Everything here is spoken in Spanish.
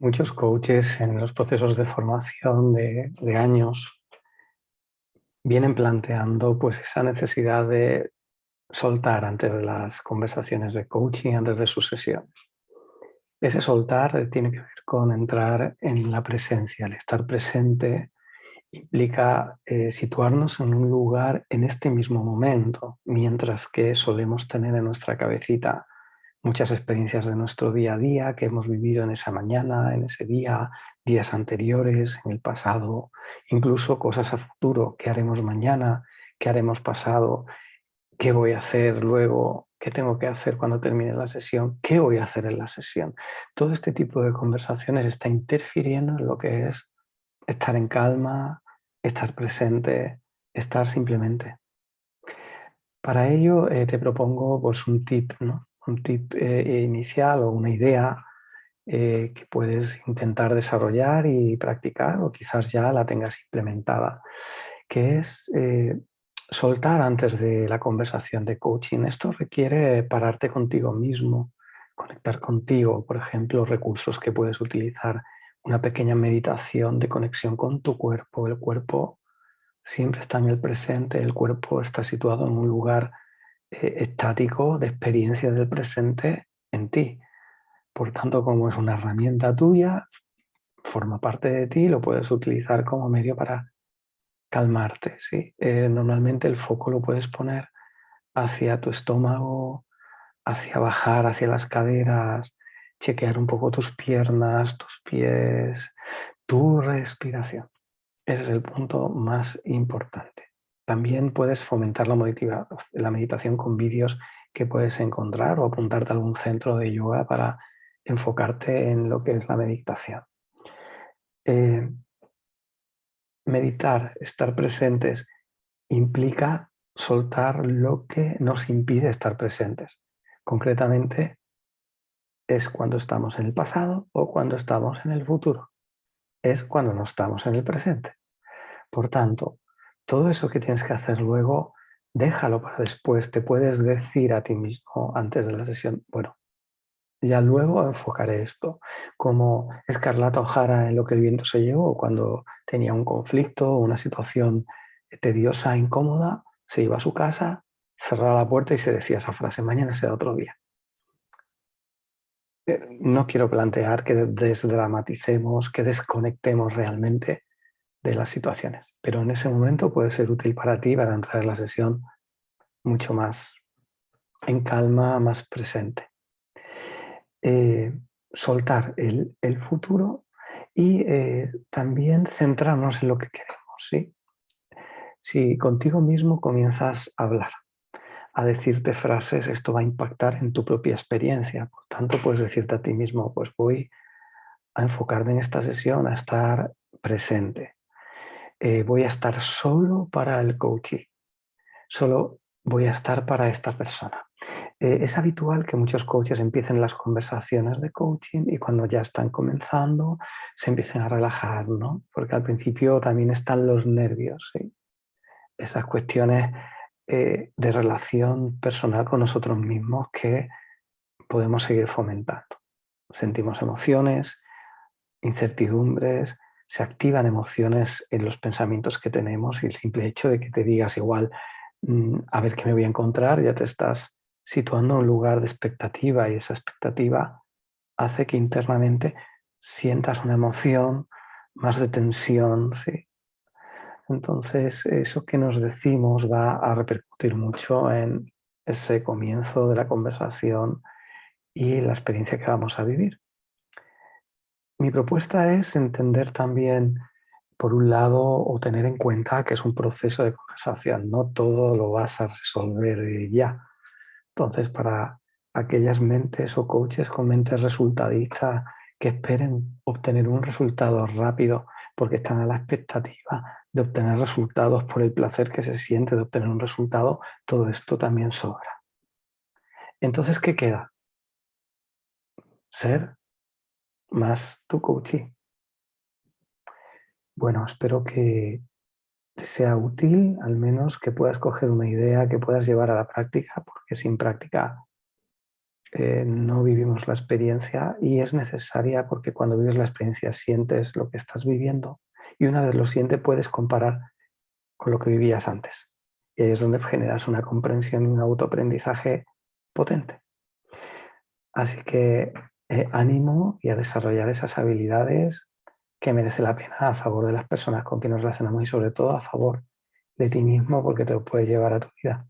Muchos coaches en los procesos de formación de, años vienen planteando pues, esa necesidad de soltar antes de las conversaciones de coaching, antes de sus sesiones. Ese soltar tiene que ver con entrar en la presencia, el estar presente implica eh, situarnos en un lugar en este mismo momento, mientras que solemos tener en nuestra cabecita muchas experiencias de nuestro día a día que hemos vivido en esa mañana, en ese día, días anteriores, en el pasado, incluso cosas a futuro, qué haremos mañana, qué haremos pasado, qué voy a hacer luego, qué tengo que hacer cuando termine la sesión, qué voy a hacer en la sesión. Todo este tipo de conversaciones está interfiriendo en lo que es estar en calma, estar presente, estar simplemente. Para ello eh, te propongo pues, un tip, ¿no? Un tip eh, inicial o una idea eh, que puedes intentar desarrollar y practicar o quizás ya la tengas implementada, que es soltar antes de la conversación de coaching. Esto requiere pararte contigo mismo, conectar contigo, por ejemplo, recursos que puedes utilizar una pequeña meditación de conexión con tu cuerpo. El cuerpo siempre está en el presente, el cuerpo está situado en un lugar eh, estático de experiencia del presente en ti. Por tanto, como es una herramienta tuya, forma parte de ti, lo puedes utilizar como medio para calmarte. ¿sí? Eh, normalmente el foco lo puedes poner hacia tu estómago, hacia bajar, hacia las caderas, chequear un poco tus piernas, tus pies, tu respiración. Ese es el punto más importante. También puedes fomentar la, meditación con vídeos que puedes encontrar o apuntarte a algún centro de yoga para enfocarte en lo que es la meditación. Eh, meditar, estar presentes, implica soltar lo que nos impide estar presentes. Concretamente, es cuando estamos en el pasado o cuando estamos en el futuro. Es cuando no estamos en el presente. Por tanto, todo eso que tienes que hacer luego, déjalo para después. Te puedes decir a ti mismo antes de la sesión, bueno, ya luego enfocaré esto. Como Escarlata O'Hara en Lo que el viento se llevó, cuando tenía un conflicto, una situación tediosa, incómoda, se iba a su casa, cerraba la puerta y se decía esa frase, mañana será otro día. Eh, no quiero plantear que desdramaticemos, que desconectemos realmente de las situaciones, pero en ese momento puede ser útil para ti para entrar en la sesión mucho más en calma, más presente. Eh, soltar el, futuro y eh, también centrarnos en lo que queremos. ¿sí? Si contigo mismo comienzas a hablar, a decirte frases, esto va a impactar en tu propia experiencia. Por tanto, puedes decirte a ti mismo, pues voy a enfocarme en esta sesión, a estar presente. Eh, voy a estar solo para el coaching. Solo voy a estar para esta persona. Eh, es habitual que muchos coaches empiecen las conversaciones de coaching y cuando ya están comenzando se empiecen a relajar, ¿no? Porque al principio también están los nervios. Esas cuestiones eh, de relación personal con nosotros mismos que podemos seguir fomentando. Sentimos emociones, incertidumbres, se activan emociones en los pensamientos que tenemos y el simple hecho de que te digas igual mm, a ver qué me voy a encontrar, ya te estás situando en un lugar de expectativa y esa expectativa hace que internamente sientas una emoción, más de tensión, ¿sí? Entonces, eso que nos decimos va a repercutir mucho en ese comienzo de la conversación y la experiencia que vamos a vivir. Mi propuesta es entender también, por un lado, o tener en cuenta que es un proceso de conversación, no todo lo vas a resolver ya. Entonces, para aquellas mentes o coaches con mentes resultadistas que esperen obtener un resultado rápido porque están a la expectativa de obtener resultados por el placer que se siente de obtener un resultado, todo esto también sobra. Entonces, ¿qué queda? Ser más tu coaching. Bueno, espero que te sea útil, al menos que puedas coger una idea, que puedas llevar a la práctica, porque sin práctica eh, no vivimos la experiencia y es necesaria porque cuando vives la experiencia sientes lo que estás viviendo y una vez lo sientes puedes comparar con lo que vivías antes. Y ahí es donde generas una comprensión y un autoaprendizaje potente. Así que ánimo y a desarrollar esas habilidades que merece la pena a favor de las personas con quien nos relacionamos y sobre todo a favor de ti mismo porque te lo puedes llevar a tu vida.